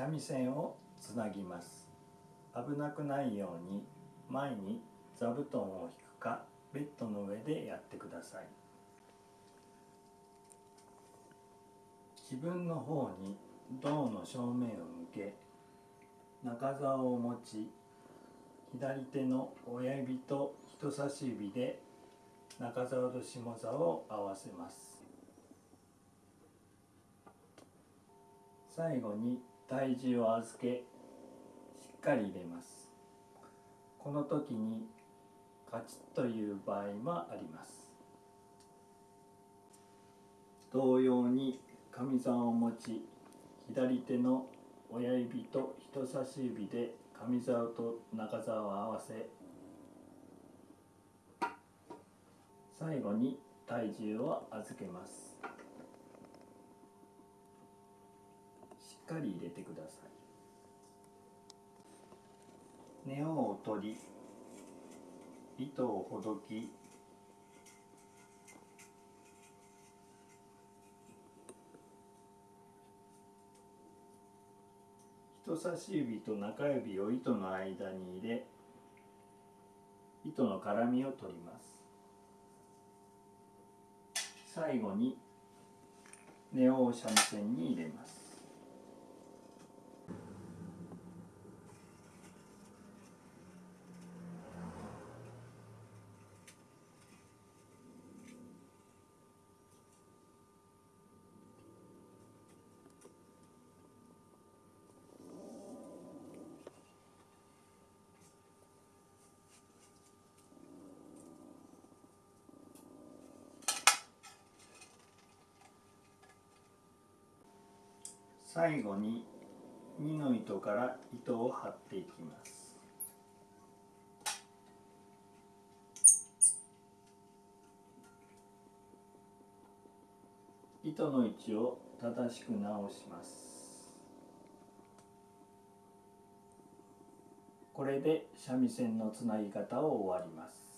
三味線をつなぎます。危なくないように前に座布団を引くかベッドの上でやってください。自分の方に胴の正面を向け中竿を持ち左手の親指と人差し指で中竿と下竿を合わせます。最後に体重を預けしっかり入れます。この時にカチッという場合もあります。同様に上座を持ち左手の親指と人差し指で上座と中座を合わせ最後に体重を預けますしっかり入れてください。根を取り。糸をほどき。人差し指と中指を糸の間に入れ糸の絡みを取ります。最後に根を三味線に入れます。最後に2の糸から糸を張っていきます。糸の位置を正しく直します。これで三味線のつなぎ方を終わります。